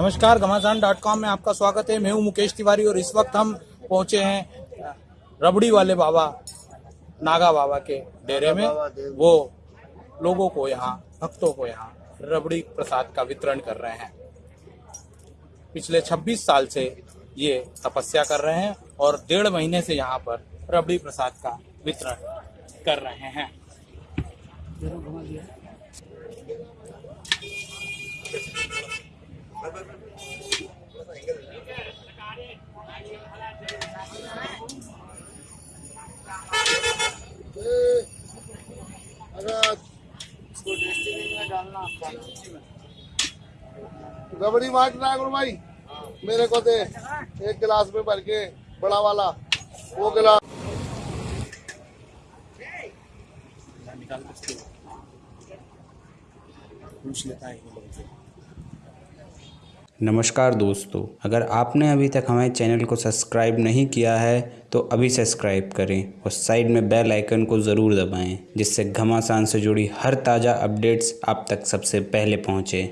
नमस्कार घमासान dot com में आपका स्वागत है। मैं हूँ मुकेश तिवारी और इस वक्त हम पहुँचे हैं रबड़ी वाले बाबा नागा बाबा के डेरे में। वो लोगों को यहाँ भक्तों को यहाँ रबड़ी प्रसाद का वितरण कर रहे हैं। पिछले 26 साल से ये तपस्या कर रहे हैं और डेढ़ महीने से यहाँ पर रबड़ी प्रसाद का वितरण कर रहे हैं अगर इसको डस्टबिन में डालना रबड़ी मार्ट ना गुरु भाई। मेरे को दे। एक गिलास में भर के, बड़ा वाला। वो गिलास पूछ लेता है। नमस्कार दोस्तों, अगर आपने अभी तक हमारे चैनल को सब्सक्राइब नहीं किया है तो अभी सब्सक्राइब करें और साइड में बेल आइकन को ज़रूर दबाएँ, जिससे घमासान से जुड़ी हर ताज़ा अपडेट्स आप तक सबसे पहले पहुँचे।